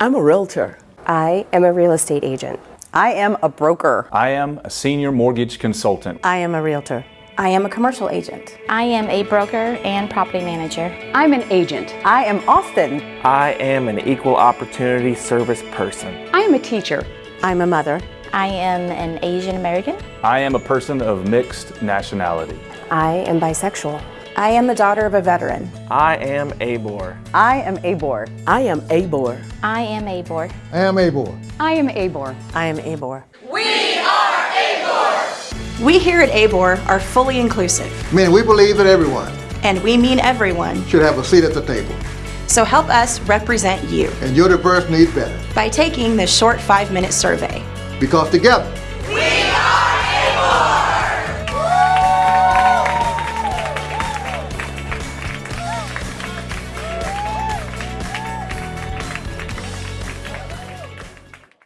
I'm a realtor. I am a real estate agent. I am a broker. I am a senior mortgage consultant. I am a realtor. I am a commercial agent. I am a broker and property manager. I'm an agent. I am Austin. I am an equal opportunity service person. I am a teacher. I'm a mother. I am an Asian American. I am a person of mixed nationality. I am bisexual. I am the daughter of a veteran. I am ABOR. I am ABOR. I am ABOR. I am ABOR. I am ABOR. I am ABOR. I am ABOR. We are ABOR! We here at ABOR are fully inclusive. I mean, we believe that everyone, and we mean everyone, should have a seat at the table. So help us represent you. And your diverse needs better. By taking this short five-minute survey. Because together,